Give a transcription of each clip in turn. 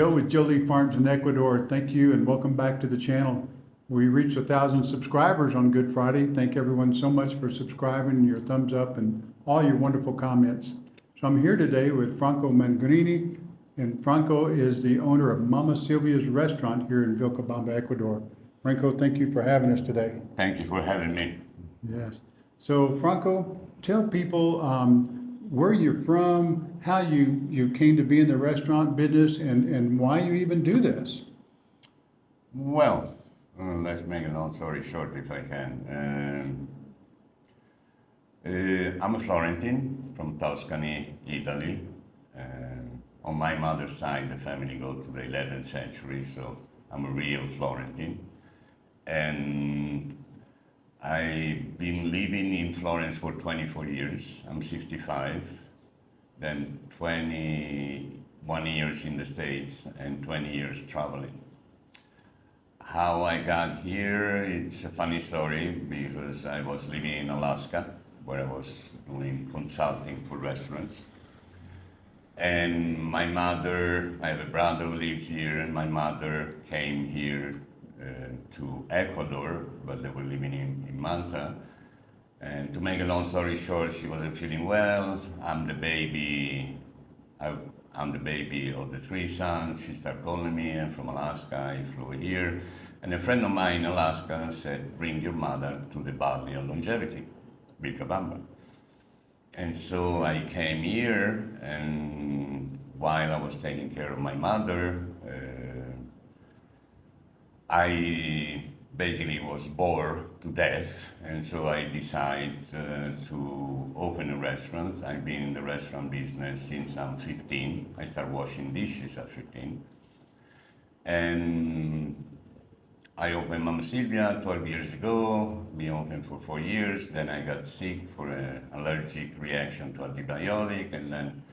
Joe with Jolie Farms in Ecuador. Thank you and welcome back to the channel. We reached a thousand subscribers on Good Friday. Thank everyone so much for subscribing, your thumbs up, and all your wonderful comments. So I'm here today with Franco Mangrini, and Franco is the owner of Mama Silvia's Restaurant here in Vilcabamba, Ecuador. Franco, thank you for having us today. Thank you for having me. Yes. So Franco, tell people um, where you're from, how you, you came to be in the restaurant business, and, and why you even do this. Well, uh, let's make a long story short if I can. Um, uh, I'm a Florentine from Tuscany, Italy. Uh, on my mother's side, the family go to the 11th century, so I'm a real Florentine. And I've been living in Florence for 24 years. I'm 65. Then 21 years in the States and 20 years traveling. How I got here, it's a funny story because I was living in Alaska where I was doing consulting for restaurants. And my mother, I have a brother who lives here, and my mother came here to Ecuador, but they were living in, in Manta. And to make a long story short, she wasn't feeling well. I'm the baby. I, am the baby of the three sons. She started calling me. I'm from Alaska. I flew here. And a friend of mine in Alaska said, bring your mother to the Valley of Longevity, Vilcabamba. And so I came here, and while I was taking care of my mother, uh, I basically was bored to death, and so I decided uh, to open a restaurant. I've been in the restaurant business since I'm 15. I started washing dishes at 15. And I opened Mama Silvia 12 years ago, been open for four years, then I got sick for an allergic reaction to antibiotic, and then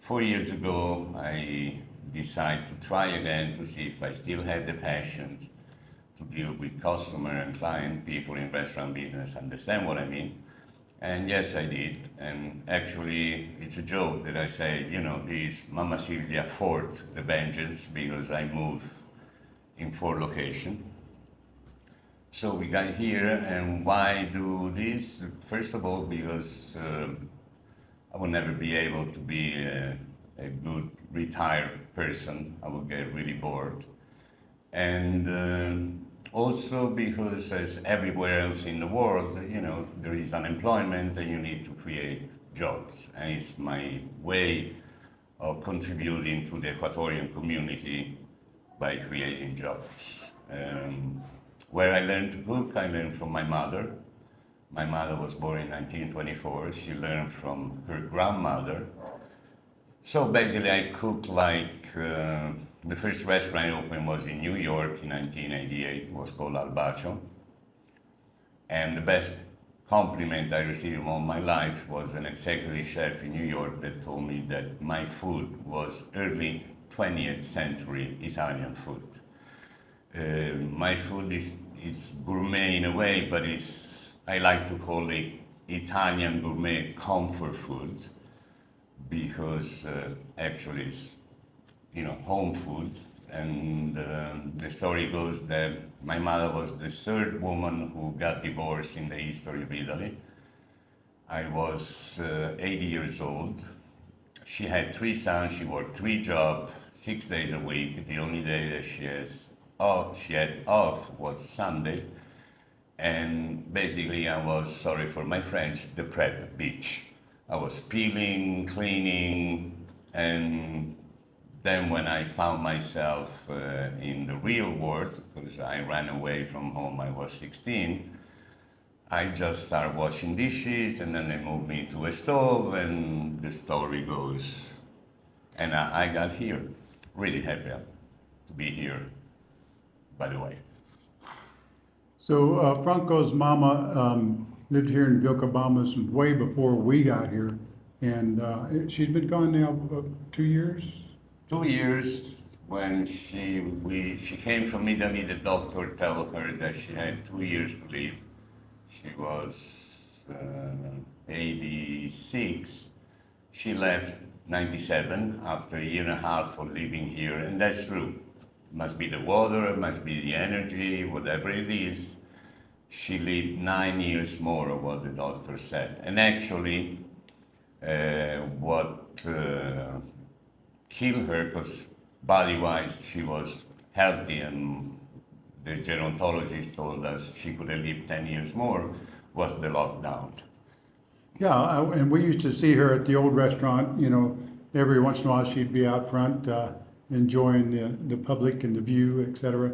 four years ago I decided to try again to see if I still had the passion to deal with customer and client, people in restaurant business understand what I mean. And yes, I did. And actually, it's a joke that I say, you know, this Mama Silvia Fort, the vengeance, because I moved in four locations. So we got here, and why do this? First of all, because uh, I will never be able to be a, a good retired person. I will get really bored. And uh, also because as everywhere else in the world, you know, there is unemployment and you need to create jobs. And it's my way of contributing to the Ecuadorian community by creating jobs. Um, where I learned to cook, I learned from my mother. My mother was born in 1924. She learned from her grandmother. So basically I cook like uh, the first restaurant I opened was in New York in 1988. It was called Al Bacio. And the best compliment I received all my life was an executive chef in New York that told me that my food was early 20th century Italian food. Uh, my food is it's gourmet in a way, but it's, I like to call it Italian gourmet comfort food because uh, actually it's you know, home food. And uh, the story goes that my mother was the third woman who got divorced in the history of Italy. I was uh, 80 years old. She had three sons. She worked three jobs, six days a week. The only day that she has off, she had off was Sunday. And basically, I was sorry for my French, the prep bitch. I was peeling, cleaning, and then when I found myself uh, in the real world, because I ran away from home, I was 16, I just started washing dishes and then they moved me to a stove and the story goes. And I, I got here, really happy to be here, by the way. So uh, Franco's mama um, lived here in Vilcabamba way before we got here. And uh, she's been gone now uh, two years? Two years when she we she came from Italy, the doctor told her that she had two years to live. She was uh, 86. She left 97 after a year and a half of living here, and that's true. Must be the water, must be the energy, whatever it is. She lived nine years more of what the doctor said. And actually, uh, what uh, killed her, because body-wise she was healthy and the gerontologist told us she could have lived 10 years more, was the lockdown. Yeah, I- and we used to see her at the old restaurant, you know, every once in a while she'd be out front, uh, enjoying the, the public and the view, et cetera.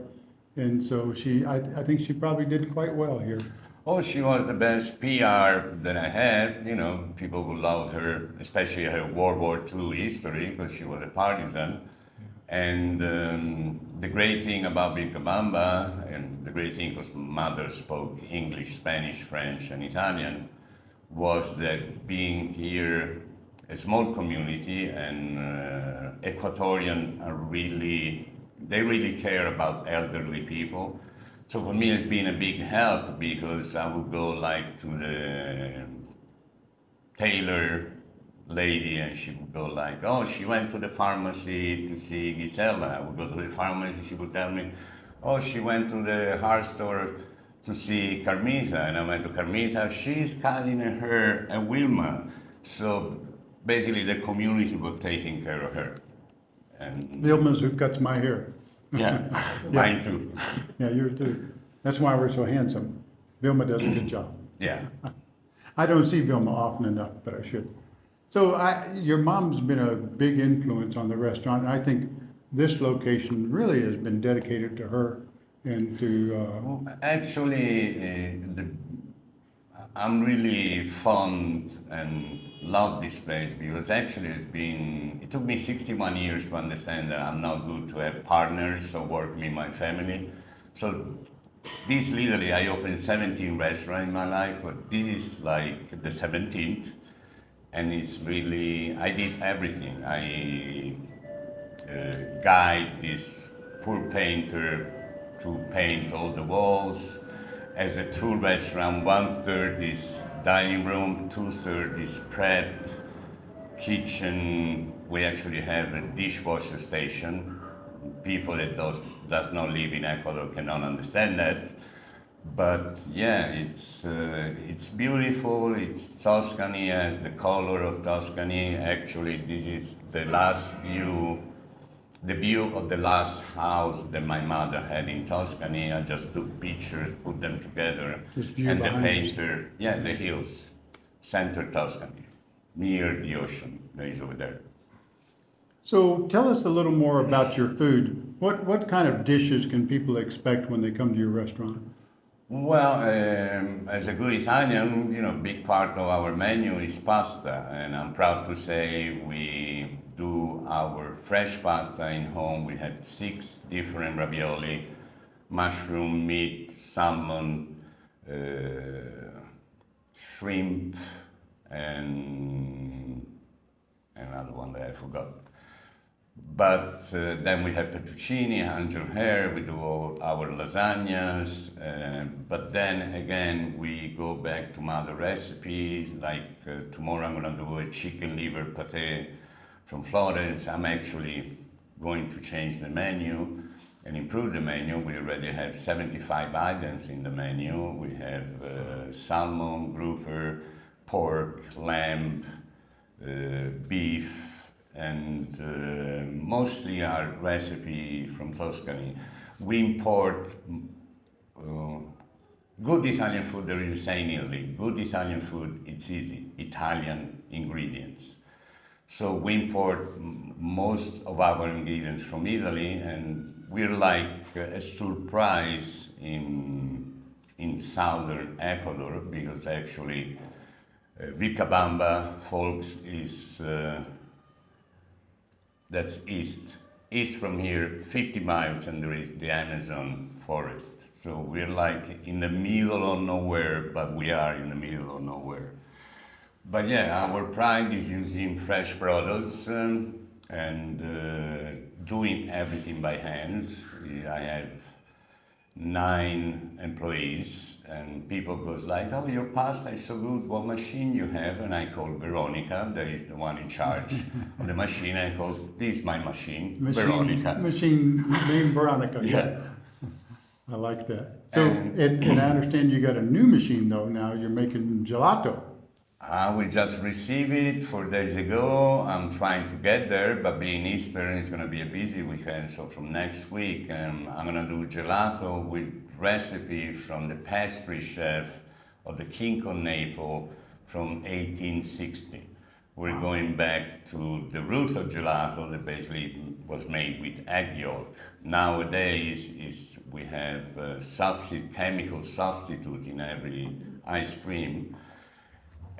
And so she, I, I think she probably did quite well here. Oh, she was the best PR that I had. You know, people who loved her, especially her World War II history, because she was a partisan. And um, the great thing about Vilcabamba, and the great thing because mother spoke English, Spanish, French, and Italian, was that being here, a small community, and uh, Ecuadorian are really, they really care about elderly people. So for me, it's been a big help because I would go like to the tailor lady and she would go like, oh, she went to the pharmacy to see Gisela. I would go to the pharmacy, and she would tell me, oh, she went to the hard store to see Carmita. And I went to Carmita, she's cutting her a Vilma. So basically the community was taking care of her. And Vilma's who cuts my hair. Yeah, mine too. Yeah, yours too. That's why we're so handsome. Vilma does a good job. Yeah. I don't see Vilma often enough, but I should. So I, your mom's been a big influence on the restaurant, I think this location really has been dedicated to her and to, uh, Well, Actually, uh, the, I'm really fond and love this place because actually it's been, it took me 61 years to understand that I'm not good to have partners or work with my family. So this literally, I opened 17 restaurants in my life, but this is like the 17th. And it's really, I did everything. I uh, guide this poor painter to paint all the walls. As a true restaurant, one third is dining room, two-thirds is prep, kitchen. We actually have a dishwasher station. People that does, does not live in Ecuador cannot understand that. But yeah, it's uh, it's beautiful. It's Tuscany has the color of Tuscany. Actually, this is the last view, the view of the last house that my mother had in Tuscany. I just took pictures, put them together, and the painter, yeah, the hills, center Tuscany, near the ocean. That is over there. so tell us a little more about your food. What, what kind of dishes can people expect when they come to your restaurant? Well, um, as a good Italian, you know, big part of our menu is pasta, and I'm proud to say we do our fresh pasta in home. We have six different ravioli: mushroom, meat, salmon, uh, shrimp, and another one that I forgot. But uh, then we have fettuccine, angel hair, we do all our lasagnas, uh, but then again we go back to mother recipes, like uh, tomorrow I'm gonna do a chicken liver pate from Florence. I'm actually going to change the menu and improve the menu. We already have 75 items in the menu. We have uh, salmon, grouper, pork, lamb, uh, beef, and uh, mostly our recipe from Tuscany. We import uh, good Italian food. There is a saying in Italy: good Italian food, it's easy. Italian ingredients. So we import most of our ingredients from Italy, and we're like a surprise in in southern Ecuador because actually uh, Vilcabamba, folks, is uh, that's east. East from here, 50 miles, and there is the Amazon forest. So we're like in the middle of nowhere, but we are in the middle of nowhere. But yeah, our pride is using fresh products um, and uh, doing everything by hand. I have nine employees, and people goes like, "Oh, your pasta is so good. What machine you have?" And I call Veronica, that is the one in charge of the machine. I call this my machine, Machine, Veronica. machine named Veronica. Yeah. I like that. So, And- and, and I understand you got a new machine though now, you're making gelato. Uh, we just received it four days ago. I'm trying to get there, but being Easter, it's going to be a busy weekend. So from next week, um, I'm going to do gelato with recipe from the pastry chef of the King of Naples from 1860. We're going back to the roots of gelato that basically was made with egg yolk. Nowadays, is we have uh, substitute, chemical substitute in every ice cream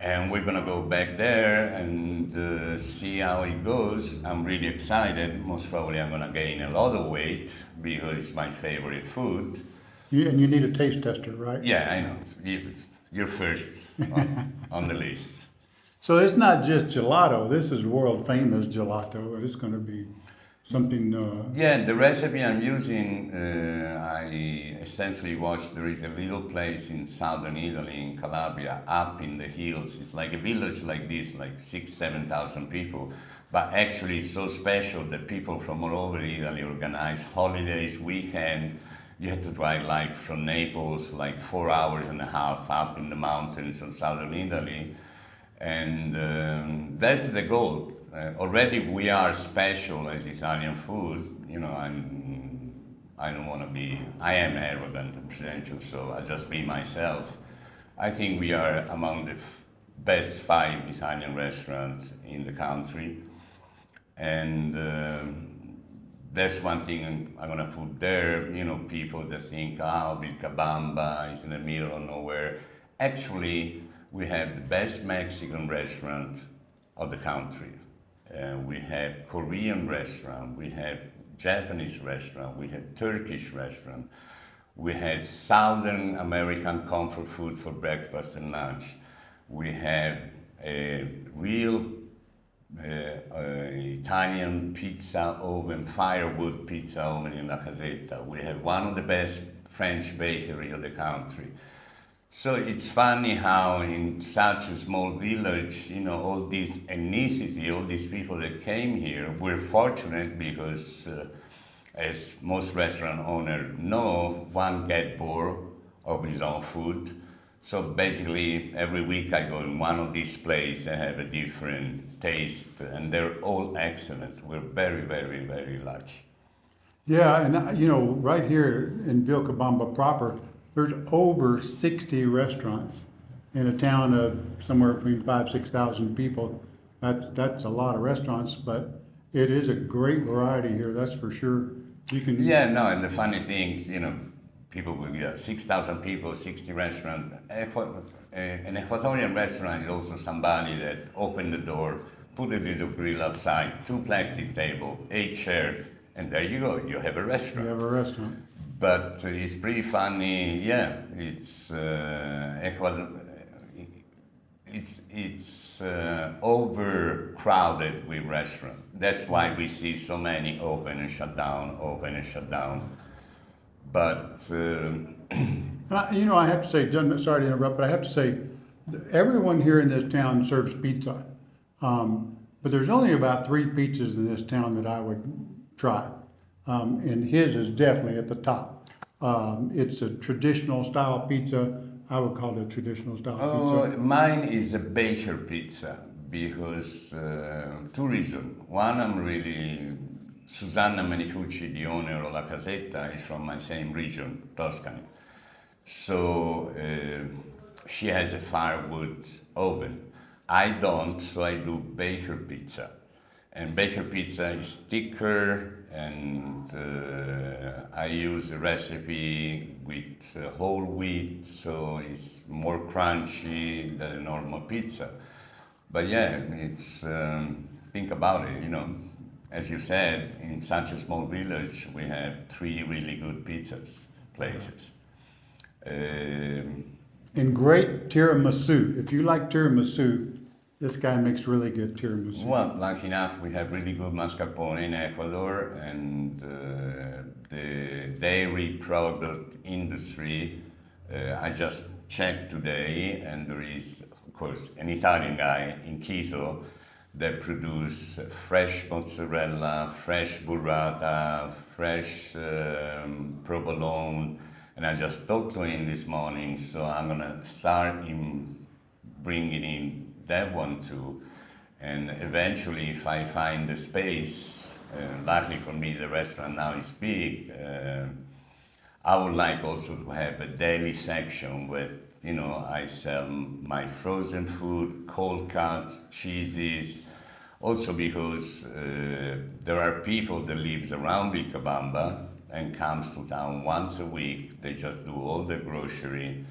and we're gonna go back there and uh, see how it goes. I'm really excited. Most probably, I'm gonna gain a lot of weight because it's my favorite food. You, and you need a taste tester, right? Yeah, I know. You, you're first on, on the list. So it's not just gelato, this is world famous gelato. It's gonna be something, uh, Yeah, the recipe I'm using, uh, I essentially watched. There is a little place in southern Italy, in Calabria, up in the hills. It's like a village like this, like six, seven thousand people, but actually so special that people from all over Italy organize holidays, weekend. You have to drive like from Naples, like four hours and a half up in the mountains of southern Italy and um, that's the goal. Uh, already we are special as Italian food. You know, I'm, I don't want to be, I am arrogant and pretentious, so I just be myself. I think we are among the best five Italian restaurants in the country. And um, that's one thing I'm gonna put there. You know, people that think, oh, Vilcabamba is in the middle of nowhere. Actually, we have the best Mexican restaurant of the country. Uh, we have Korean restaurant, we have Japanese restaurant, we have Turkish restaurant, we have Southern American comfort food for breakfast and lunch. We have a real uh, uh, Italian pizza oven, firewood pizza oven in La Casetta. We have one of the best French bakery of the country. So it's funny how in such a small village, you know, all this ethnicity, all these people that came here, we're fortunate because, uh, as most restaurant owners know, one get bored of his own food. So basically, every week I go in one of these places and have a different taste, and they're all excellent. We're very, very, very lucky. yeah, and uh, you know, right here in Vilcabamba proper, there's over sixty restaurants in a town of somewhere between five, six thousand people. That's, that's a lot of restaurants, but it is a great variety here, that's for sure. You can. Yeah, no, and the funny thing is, you know, people will get 6,000 people, 60 restaurant. Equa- uh, An Ecuadorian restaurant is also somebody that opened the door, put a little grill outside, two plastic table, eight chair, and there you go, you have a restaurant. You have a restaurant. But uh, it's pretty funny, yeah, it's uh, Ecuador, it's, it's uh, overcrowded with restaurants. That's why we see so many open and shut down, open and shut down. But I, you know, I have to say, sorry to interrupt, but I have to say, everyone here in this town serves pizza. Um, but there's only about three pizzas in this town that I would try. Um, and his is definitely at the top. Um, it's a traditional style pizza. I would call it a traditional style oh, pizza. mine is a baker pizza because uh, two reasons. One, I'm really Susanna Menicucci, the owner of La Casetta, is from my same region, Tuscany. So uh, she has a firewood oven. I don't, so I do baker pizza. And baker pizza is thicker, and uh, I use a recipe with uh, whole wheat, so it's more crunchy than a normal pizza. But yeah, it's um, think about it. You know, as you said, in such a small village, we have three really good pizzas places. Um, And great tiramisu. If you like tiramisu, this guy makes really good tiramisu. Well, lucky enough, we have really good mascarpone in Ecuador, and uh, the dairy product industry. Uh, I just checked today, and there is, of course, an Italian guy in Quito that produce fresh mozzarella, fresh burrata, fresh um, provolone, and I just talked to him this morning. So I'm gonna start in bringing in that one too. And eventually, if I find the space, uh, luckily for me, the restaurant now is big. Uh, I would like also to have a daily section where you know I sell my frozen food, cold cuts, cheeses. Also because uh, there are people that lives around Vilcabamba and comes to town once a week. They just do all the grocery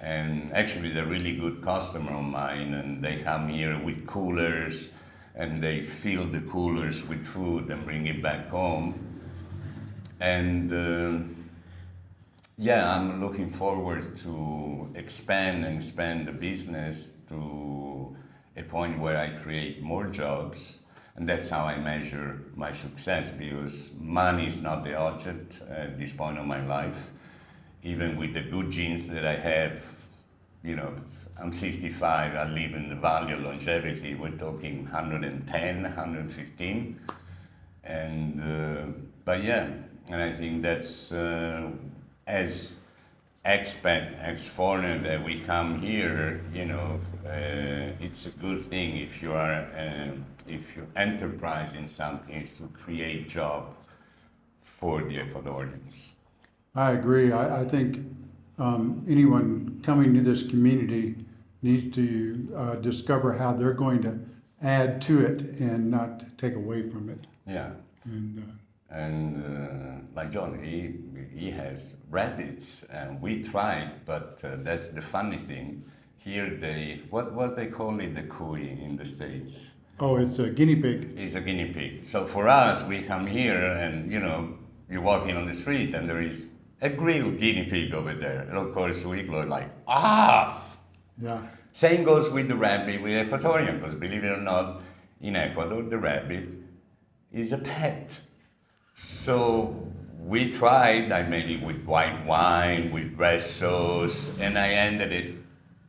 and actually they're really good customer of mine and they come here with coolers and they fill the coolers with food and bring it back home. And uh, yeah i'm looking forward to expand and expand the business to a point where i create more jobs. And that's how i measure my success because money is not the object at this point of my life even with the good genes that I have, you know, I'm 65, I live in the Valley of Longevity, we're talking 110, 115. And, uh, but yeah, and I think that's, uh, as expat, ex-foreigner that we come here, you know, uh, it's a good thing if you are, uh, if you enterprise in something, is to create job for the Ecuadorians. I agree. I, I think um, anyone coming to this community needs to uh, discover how they're going to add to it and not take away from it. Yeah. And uh, And uh, like John, he, he has rabbits, and we tried, but uh, that's the funny thing. Here they, what, what they call it, the cuy in the States? oh, it's a guinea pig. It's a guinea pig. So for us, we come here and, you know, you're walking on the street and there is a grilled guinea pig over there. And of course, we go like, ah! Yeah. Same goes with the rabbit with Ecuadorian, because believe it or not, in Ecuador, the rabbit is a pet. So we tried, I made it with white wine, with red sauce, and I ended it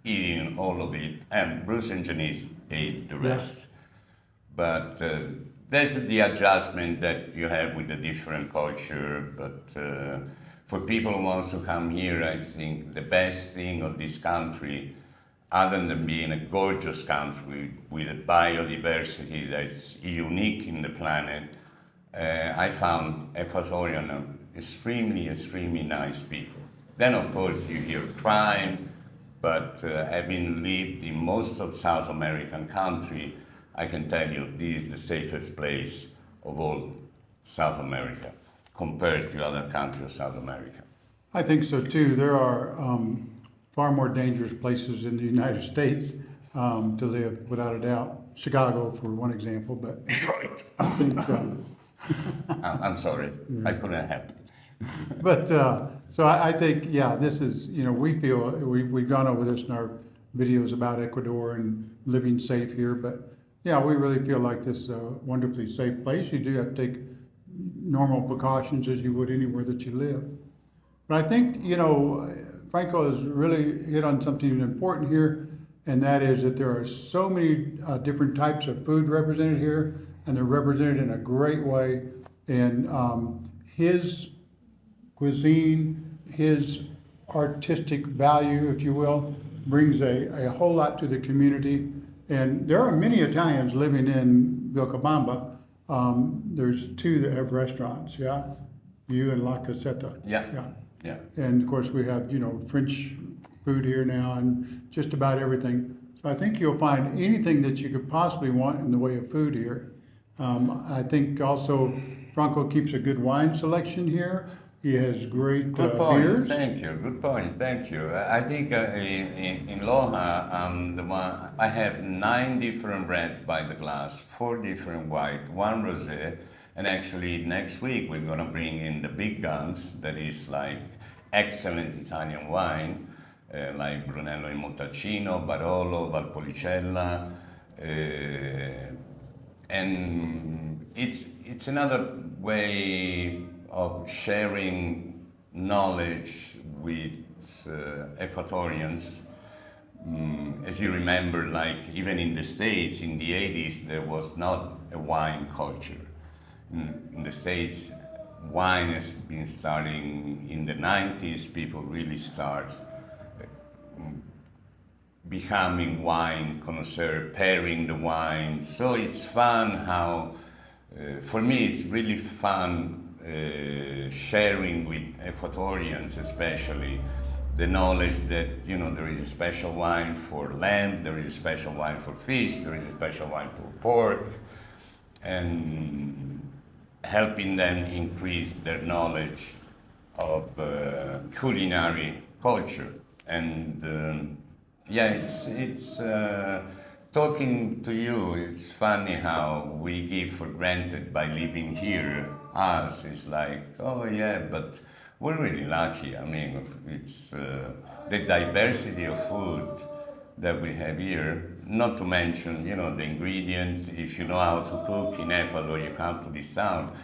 eating all of it. And Bruce and Janice ate the rest. Yes. But uh, that's the adjustment that you have with the different culture. But uh, for people who want to come here, I think the best thing of this country, other than being a gorgeous country with a biodiversity that's unique in the planet, uh, I found Ecuadorian extremely, extremely nice people. Then, of course, you hear crime, but uh, having lived in most of South American country, I can tell you this is the safest place of all South America compared to other countries of South America. I think so too. There are um, far more dangerous places in the United States um, to live, without a doubt. Chicago, for one example, but Right. I think. Um, I'm sorry, I couldn't help. But, uh, so I, I think, yeah, this is, you know, we feel, we, we've gone over this in our videos about Ecuador and living safe here, but yeah, we really feel like this is a wonderfully safe place. You do have to take normal precautions as you would anywhere that you live. But I think, you know, Franco has really hit on something important here, and that is that there are so many uh, different types of food represented here, and they're represented in a great way. And um, his cuisine, his artistic value, if you will, brings a, a whole lot to the community. And there are many Italians living in Vilcabamba. Um, there's two that have restaurants, yeah? You and La Casetta. Yeah. Yeah. Yeah. And of course, we have, you know, French food here now and just about everything. So I think you'll find anything that you could possibly want in the way of food here. Um, I think also Franco keeps a good wine selection here. He has great Good uh, point. beers. Thank you. Good point. Thank you. I think uh, in, in, in Loja, um, the one, I have nine different red by the glass, four different white, one rosé, and actually next week we're gonna bring in the big guns. That is like excellent Italian wine, uh, like Brunello in Montalcino, Barolo, Valpolicella. Uh, and it's, it's another way of sharing knowledge with uh, Ecuadorians. Mm, as you remember, like even in the States in the 80s, there was not a wine culture. In, in the States, wine has been starting in the 90s. People really start becoming wine connoisseur, pairing the wine. So it's fun how, uh, for me, it's really fun uh, sharing with Ecuadorians, especially the knowledge that you know there is a special wine for lamb, there is a special wine for fish, there is a special wine for pork, and helping them increase their knowledge of uh, culinary culture and. Um, yeah, it's it's uh, talking to you. It's funny how we give for granted by living here. Us is like, oh yeah, but we're really lucky. I mean, it's uh, the diversity of food that we have here. Not to mention, you know, the ingredient. If you know how to cook in Ecuador, you come to this town.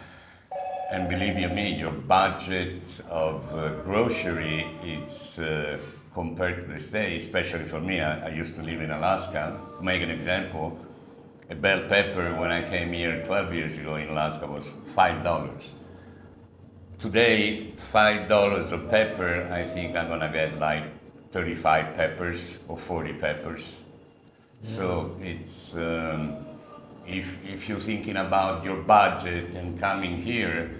And believe you me, your budget of uh, grocery, it's uh, compared to the States, especially for me, I, I, used to live in Alaska. To make an example, a bell pepper when I came here 12 years ago in Alaska was $5. Today, $5 of pepper, I think I'm gonna get like 35 peppers or 40 peppers. So it's, um, if, if you're thinking about your budget and coming here,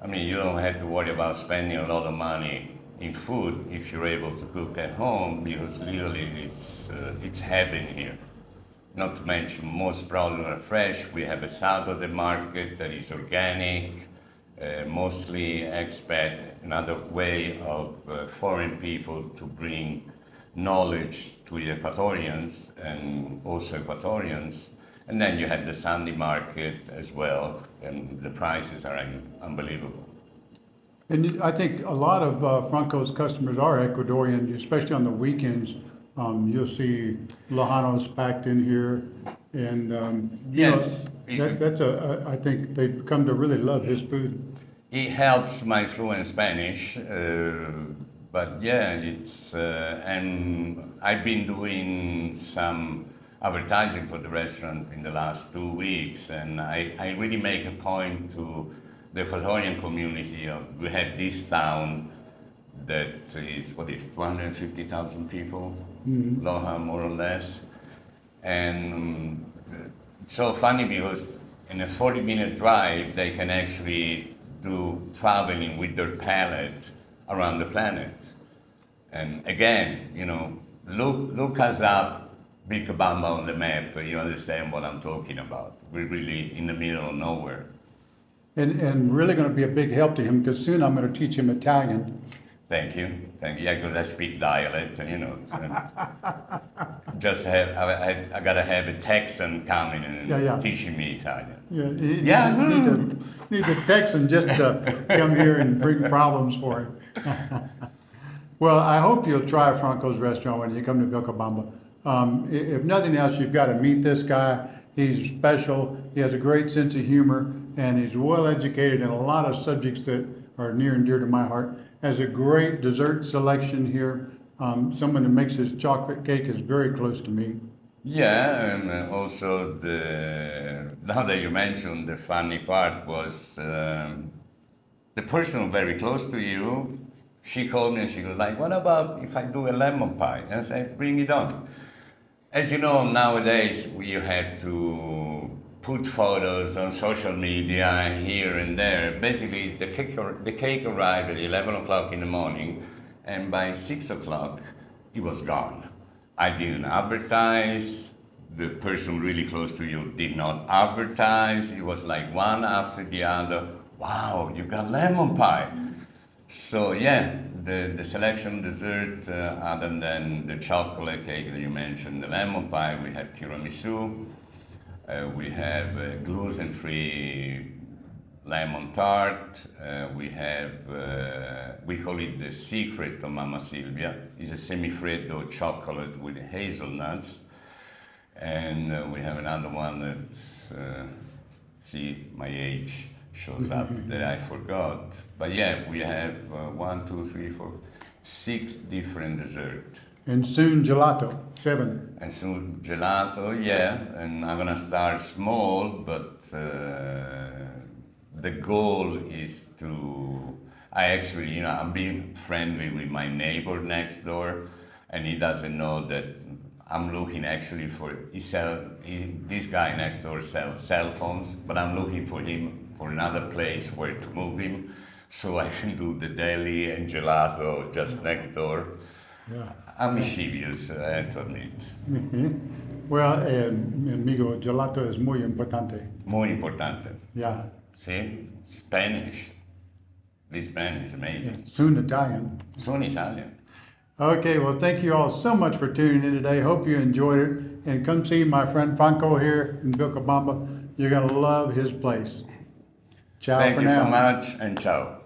I mean, you don't have to worry about spending a lot of money in food if you're able to cook at home because literally it's, uh, it's heaven here. Not to mention most products are fresh. We have a side of the market that is organic, uh, mostly expat, another way of uh, foreign people to bring knowledge to the Ecuadorians and also Ecuadorians. And then you have the Sunday market as well, and the prices are unbelievable. And I think a lot of uh, Franco's customers are Ecuadorian, especially on the weekends. Um, you'll see Lojanos packed in here, and um, yes, you know, that, that's a. I think they've come to really love his food. It helps my fluent Spanish, uh, but yeah, it's uh, and I've been doing some advertising for the restaurant in the last two weeks, and I, I really make a point to the Ecuadorian community. Uh, we have this town that is, what is, 250,000 people, mm-hmm. Loja more or less. And um, it's so funny because in a 40 minute drive, they can actually do traveling with their palate around the planet. And again, you know, look, look us up, Vilcabamba on the map, you understand what I'm talking about. We're really in the middle of nowhere and, and really going to be a big help to him because soon I'm going to teach him Italian. Thank you. Thank you. Yeah, because I speak dialect, and you know, just have I, I, got to have a Texan coming and yeah, yeah. teaching me Italian. Yeah, yeah. Need, need, need a Texan just to come here and bring problems for him. well, I hope you'll try Franco's restaurant when you come to Vilcabamba. Um, if nothing else, you've got to meet this guy. He's special. He has a great sense of humor, and he's well educated in a lot of subjects that are near and dear to my heart. Has a great dessert selection here. Um, someone that makes his chocolate cake is very close to me. Yeah, and also the now that you mentioned the funny part was um, the person very close to you. She called me and she was like, "What about if I do a lemon pie?" And I said, "Bring it on." As you know, nowadays you have to put photos on social media here and there. Basically, the cake, the cake arrived at 11 o'clock in the morning, and by 6 o'clock, it was gone. I didn't advertise. The person really close to you did not advertise. It was like one after the other. Wow, you got lemon pie. So yeah, the, the selection dessert, uh, other than the chocolate cake that you mentioned, the lemon pie, we had tiramisu, we have gluten-free lemon tart, uh, we have, uh, we call it the secret of Mama Silvia. It's a semifreddo chocolate with hazelnuts. And uh, we have another one that's, uh, see, my age shows up that I forgot. But yeah, we have uh, one, two, three, four, six different desserts. And soon gelato, seven. And soon gelato, yeah, and I'm gonna start small, but uh, the goal is to. I actually, you know, I'm being friendly with my neighbor next door, and he doesn't know that I'm looking actually for. He sell. He, this guy next door sells cell phones, but I'm looking for him for another place where to move him, so I can do the deli and gelato just next door. Yeah. I'm mischievous, I eh, have to admit. Mhm. Well, eh, and, amigo, gelato es muy importante. Muy importante. Yeah. See? Spanish. This man is amazing. Soon Italian. Soon Italian. Okay, well, thank you all so much for tuning in today. Hope you enjoyed it. And come see my friend Franco here in Vilcabamba. You're going to love his place. Ciao Thank for you now. so much and ciao.